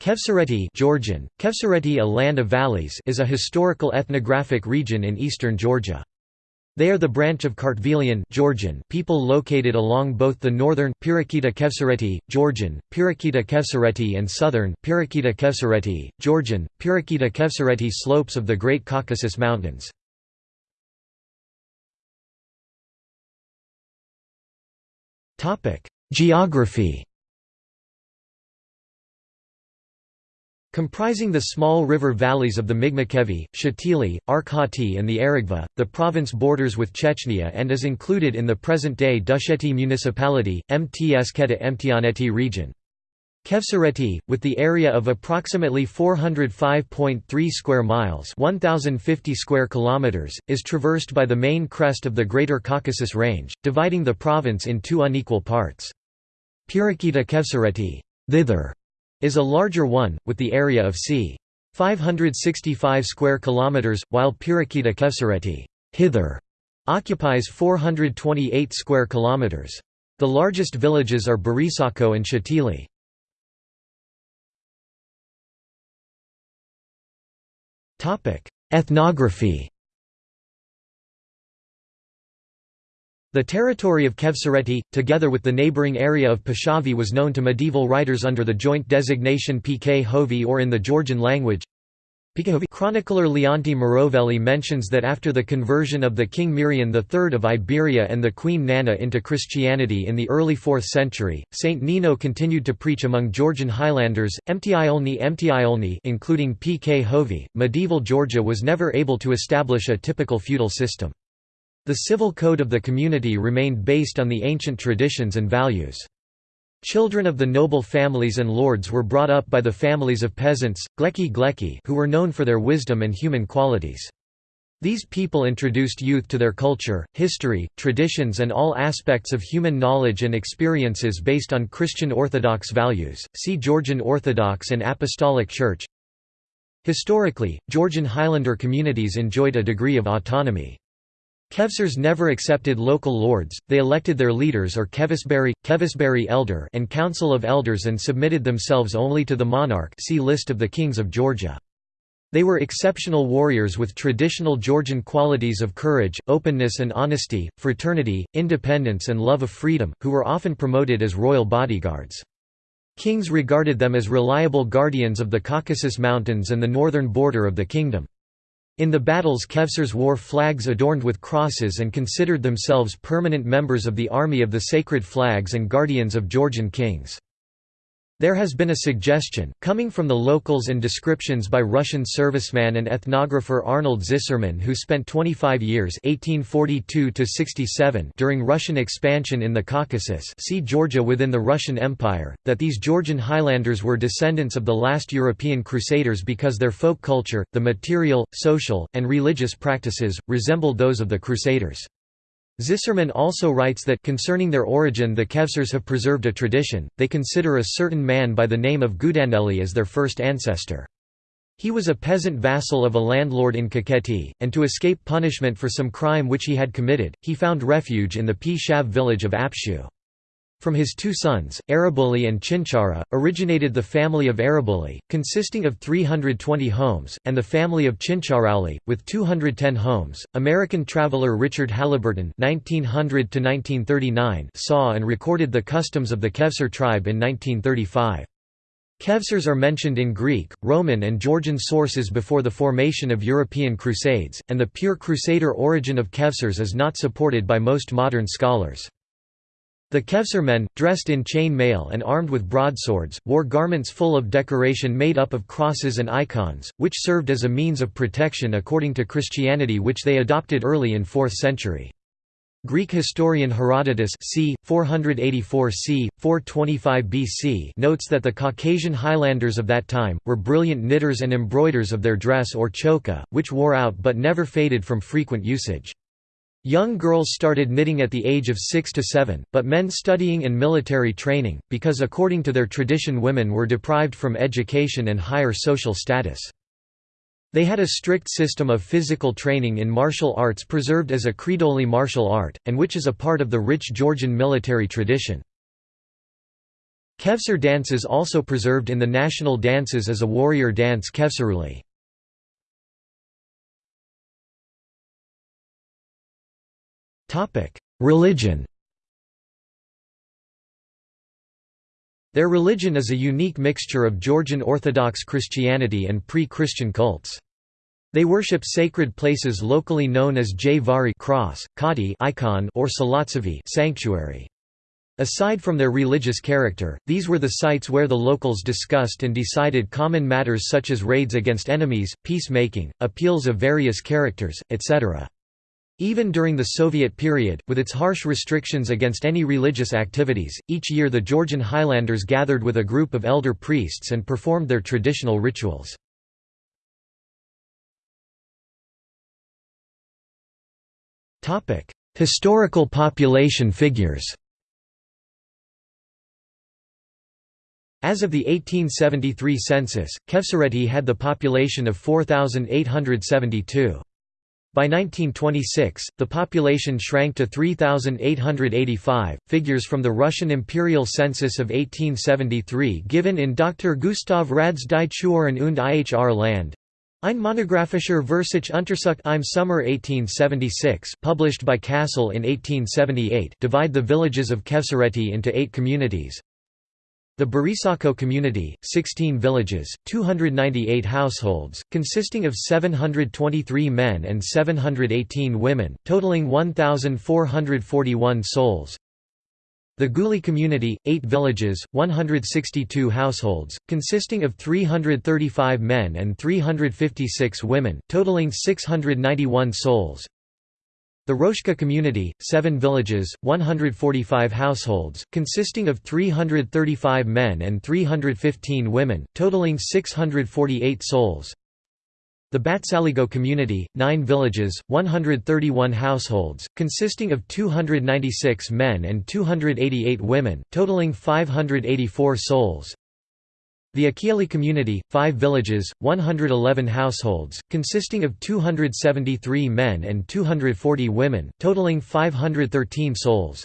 Khevsureti Georgian, Khevsureti a land of valleys is a historical ethnographic region in eastern Georgia. They are the branch of Kartvelian Georgian people located along both the northern Pirakita Khevsureti, Georgian, Pirakita Khevsureti and southern Pirakita Khevsureti, Georgian, Pirakita Khevsureti slopes of the Great Caucasus Mountains. Geography Comprising the small river valleys of the Migmakhevi, Shatili, Arkhoti and the Aragva, the province borders with Chechnya and is included in the present-day Dusheti municipality, Mtskheta-Mtianeti region. Khevsureti, with the area of approximately 405.3 square miles 1050 square kilometers, is traversed by the main crest of the Greater Caucasus Range, dividing the province in two unequal parts. Pirakita Khevsureti thither is a larger one, with the area of c. 565 square kilometers, while Pirakita Khevsureti hither occupies 428 square kilometers. The largest villages are Barisakho and Shatili. Topic: Ethnography The territory of Khevsureti, together with the neighbouring area of Pshavi was known to medieval writers under the joint designation Pkhovi or in the Georgian language. Chronicler Leonti Mroveli mentions that after the conversion of the King Mirian III of Iberia and the Queen Nana into Christianity in the early 4th century, Saint Nino continued to preach among Georgian Highlanders, Mtiolni Mtiolni including Pkhovi. Medieval Georgia was never able to establish a typical feudal system. The civil code of the community remained based on the ancient traditions and values. Children of the noble families and lords were brought up by the families of peasants, gleki gleki who were known for their wisdom and human qualities. These people introduced youth to their culture, history, traditions and all aspects of human knowledge and experiences based on Christian Orthodox values. See Georgian Orthodox and Apostolic Church. Historically, Georgian Highlander communities enjoyed a degree of autonomy. Khevsurs never accepted local lords, they elected their leaders or Khevisberi, Khevisberi elder and council of elders and submitted themselves only to the monarch see List of the kings of Georgia. They were exceptional warriors with traditional Georgian qualities of courage, openness and honesty, fraternity, independence and love of freedom, who were often promoted as royal bodyguards. Kings regarded them as reliable guardians of the Caucasus Mountains and the northern border of the kingdom. In the battles Khevsurs wore flags adorned with crosses and considered themselves permanent members of the army of the sacred flags and guardians of Georgian kings. There has been a suggestion, coming from the locals and descriptions by Russian serviceman and ethnographer Arnold Zisserman who spent 25 years 1842 during Russian expansion in the Caucasus see Georgia within the Russian Empire, that these Georgian Highlanders were descendants of the last European Crusaders because their folk culture, the material, social, and religious practices, resembled those of the Crusaders. Zisserman also writes that concerning their origin the Khevsurs have preserved a tradition, they consider a certain man by the name of Gudaneli as their first ancestor. He was a peasant vassal of a landlord in Kakheti, and to escape punishment for some crime which he had committed, he found refuge in the P-Shav village of Apshu. From his two sons, Arabuli and Chinchara, originated the family of Arabuli, consisting of 320 homes, and the family of Chincharauli, with 210 homes. American traveler Richard Halliburton (1900–1939) saw and recorded the customs of the Khevsur tribe in 1935. Khevsurs are mentioned in Greek, Roman and Georgian sources before the formation of European Crusades, and the pure Crusader origin of Khevsurs is not supported by most modern scholars. The Khevsur men, dressed in chain mail and armed with broadswords, wore garments full of decoration made up of crosses and icons, which served as a means of protection according to Christianity which they adopted early in 4th century. Greek historian Herodotus c. 484 c. 425 BC notes that the Caucasian highlanders of that time, were brilliant knitters and embroiders of their dress or chokha, which wore out but never faded from frequent usage. Young girls started knitting at the age of 6 to 7, but men studying and military training, because according to their tradition women were deprived from education and higher social status. They had a strict system of physical training in martial arts preserved as a Khridoli martial art, and which is a part of the rich Georgian military tradition. Khevsur dance is also preserved in the national dances as a warrior dance Khevsuruli. Religion Their religion is a unique mixture of Georgian Orthodox Christianity and pre-Christian cults. They worship sacred places locally known as Jvari cross, Khati icon or Salatsavi sanctuary. Aside from their religious character, these were the sites where the locals discussed and decided common matters such as raids against enemies, peacemaking, appeals of various characters, etc. Even during the Soviet period, with its harsh restrictions against any religious activities, each year the Georgian Highlanders gathered with a group of elder priests and performed their traditional rituals. Historical population figures As of the 1873 census, Khevsureti had the population of 4,872. By 1926, the population shrank to 3,885. Figures from the Russian imperial census of 1873 given in Dr. Gustav Rad's Die Chuoren und Ihr Land. Ein monographischer Versuch Untersucht im Sommer 1876 published by Kassel in 1878 divide the villages of Khevsureti into eight communities. The Barisakho community, 16 villages, 298 households, consisting of 723 men and 718 women, totaling 1,441 souls. The Guli community, 8 villages, 162 households, consisting of 335 men and 356 women, totaling 691 souls. The Roshka community, seven villages, 145 households, consisting of 335 men and 315 women, totaling 648 souls. The Batsaligo community, nine villages, 131 households, consisting of 296 men and 288 women, totaling 584 souls. The Akieli community, five villages, 111 households, consisting of 273 men and 240 women, totaling 513 souls.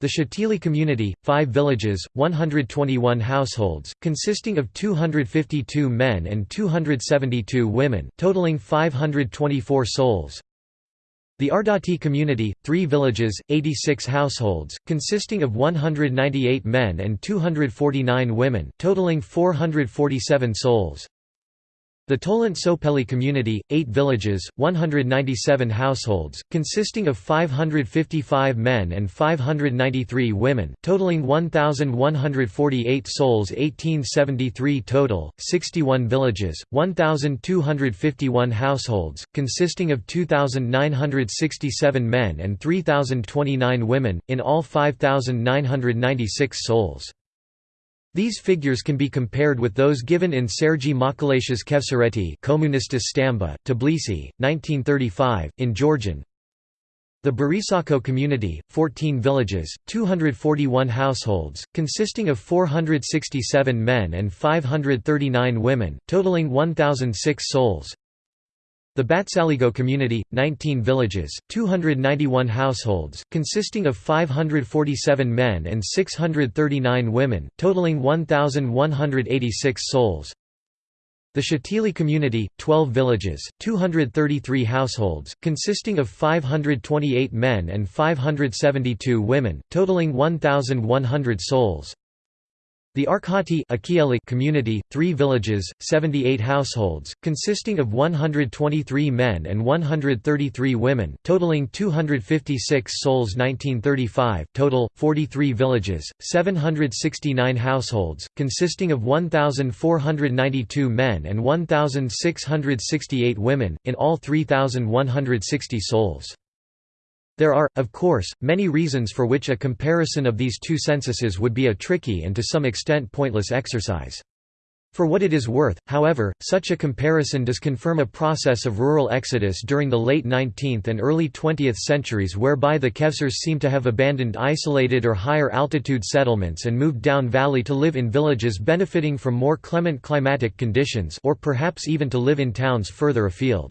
The Shatili community, five villages, 121 households, consisting of 252 men and 272 women, totaling 524 souls. The Ardati community, three villages, 86 households, consisting of 198 men and 249 women, totaling 447 souls. The Tolant Sopeli community, eight villages, 197 households, consisting of 555 men and 593 women, totaling 1,148 souls 1873 total, 61 villages, 1,251 households, consisting of 2,967 men and 3,029 women, in all 5,996 souls. These figures can be compared with those given in Sergei Makalash's Khevsureti Komunistas Stamba, Tbilisi, 1935, in Georgian. The Barisakho community, 14 villages, 241 households, consisting of 467 men and 539 women, totaling 1,006 souls. The Batsaligo community, 19 villages, 291 households, consisting of 547 men and 639 women, totaling 1,186 souls. The Shatili community, 12 villages, 233 households, consisting of 528 men and 572 women, totaling 1,100 souls. The Arkhoti community, three villages, 78 households, consisting of 123 men and 133 women, totaling 256 souls 1935 total, 43 villages, 769 households, consisting of 1,492 men and 1,668 women, in all 3,160 souls. There are, of course, many reasons for which a comparison of these two censuses would be a tricky and to some extent pointless exercise. For what it is worth, however, such a comparison does confirm a process of rural exodus during the late 19th and early 20th centuries whereby the Khevsurs seem to have abandoned isolated or higher altitude settlements and moved down valley to live in villages benefiting from more clement climatic conditions or perhaps even to live in towns further afield.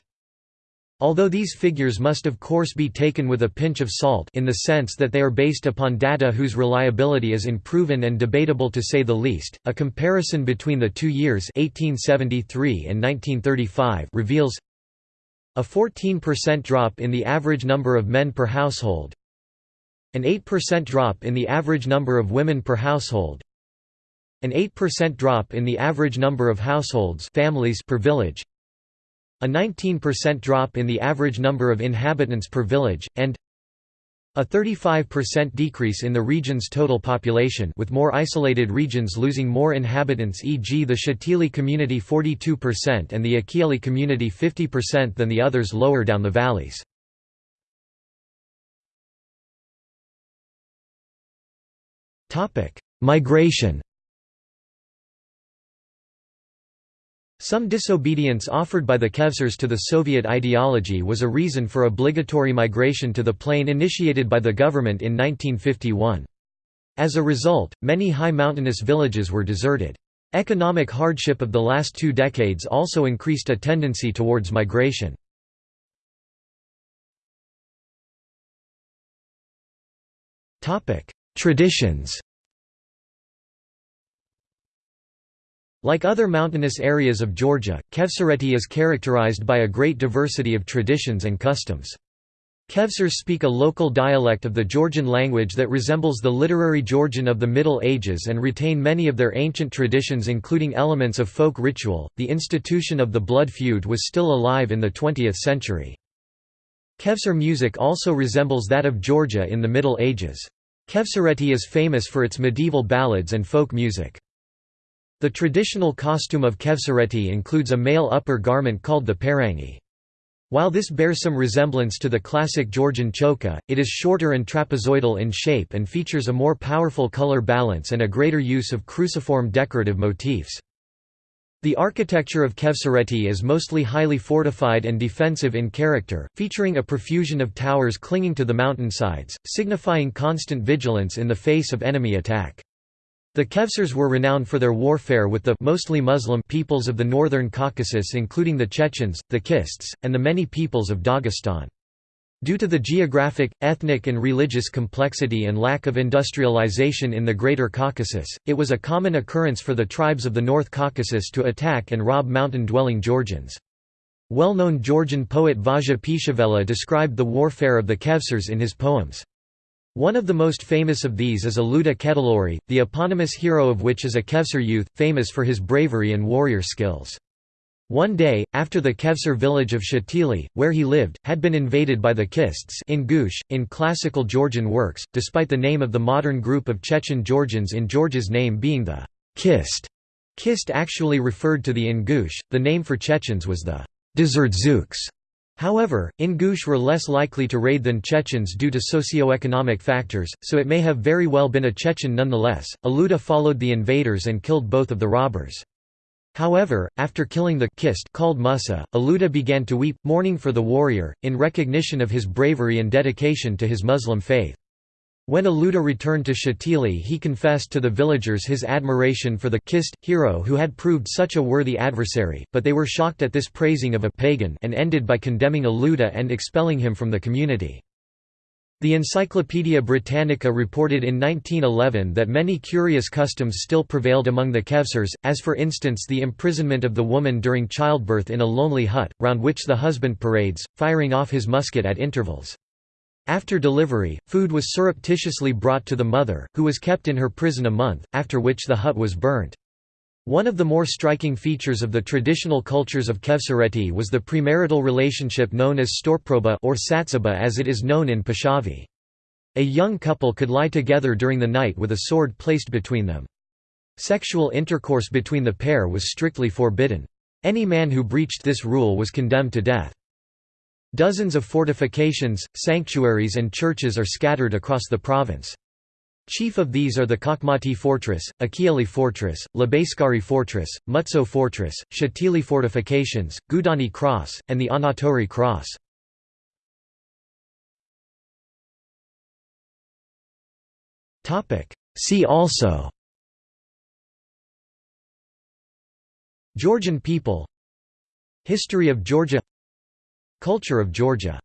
Although these figures must of course be taken with a pinch of salt in the sense that they are based upon data whose reliability is unproven and debatable to say the least, a comparison between the two years 1873 and 1935 reveals a 14% drop in the average number of men per household, an 8% drop in the average number of women per household, an 8% drop in the average number of households families per village, a 19% drop in the average number of inhabitants per village, and a 35% decrease in the region's total population with more isolated regions losing more inhabitants e.g. the Shatili community 42% and the Akiali community 50% than the others lower down the valleys. Migration Some disobedience offered by the Khevsurs to the Soviet ideology was a reason for obligatory migration to the plain initiated by the government in 1951. As a result, many high mountainous villages were deserted. Economic hardship of the last two decades also increased a tendency towards migration. Traditions Like other mountainous areas of Georgia, Khevsureti is characterized by a great diversity of traditions and customs. Khevsurs speak a local dialect of the Georgian language that resembles the literary Georgian of the Middle Ages and retain many of their ancient traditions including elements of folk ritual. The institution of the blood feud was still alive in the 20th century. Khevsur music also resembles that of Georgia in the Middle Ages. Khevsureti is famous for its medieval ballads and folk music. The traditional costume of Khevsureti includes a male upper garment called the parangi. While this bears some resemblance to the classic Georgian chokha, it is shorter and trapezoidal in shape and features a more powerful color balance and a greater use of cruciform decorative motifs. The architecture of Khevsureti is mostly highly fortified and defensive in character, featuring a profusion of towers clinging to the mountainsides, signifying constant vigilance in the face of enemy attack. The Khevsurs were renowned for their warfare with the mostly Muslim peoples of the northern Caucasus including the Chechens, the Kists, and the many peoples of Dagestan. Due to the geographic, ethnic and religious complexity and lack of industrialization in the Greater Caucasus, it was a common occurrence for the tribes of the North Caucasus to attack and rob mountain-dwelling Georgians. Well-known Georgian poet Vazha-Pshavela described the warfare of the Khevsurs in his poems. One of the most famous of these is Aluda Ketelauri, the eponymous hero of which is a Khevsur youth, famous for his bravery and warrior skills. One day, after the Khevsur village of Shatili, where he lived, had been invaded by the Kists Ingush, in classical Georgian works, despite the name of the modern group of Chechen Georgians in Georgia's name being the Kist. Kist actually referred to the Ingush, the name for Chechens was the Dzurdzuks. However, Ingush were less likely to raid than Chechens due to socio-economic factors, so it may have very well been a Chechen nonetheless. Aluda followed the invaders and killed both of the robbers. However, after killing the kist called Musa, Aluda began to weep, mourning for the warrior, in recognition of his bravery and dedication to his Muslim faith. When Aluda returned to Shatili he confessed to the villagers his admiration for the Kist, hero who had proved such a worthy adversary, but they were shocked at this praising of a pagan and ended by condemning Aluda and expelling him from the community. The Encyclopaedia Britannica reported in 1911 that many curious customs still prevailed among the Khevsurs, as for instance the imprisonment of the woman during childbirth in a lonely hut, round which the husband parades, firing off his musket at intervals. After delivery, food was surreptitiously brought to the mother, who was kept in her prison a month, after which the hut was burnt. One of the more striking features of the traditional cultures of Khevsureti was the premarital relationship known as storproba or satsaba as it is known in Pshavi. A young couple could lie together during the night with a sword placed between them. Sexual intercourse between the pair was strictly forbidden. Any man who breached this rule was condemned to death. Dozens of fortifications, sanctuaries and churches are scattered across the province. Chief of these are the Kakhmati Fortress, Akiali Fortress, Labaiskari Fortress, Mutso Fortress, Shatili Fortifications, Gudani Cross, and the Anatori Cross. See also Georgian people History of Georgia Culture of Georgia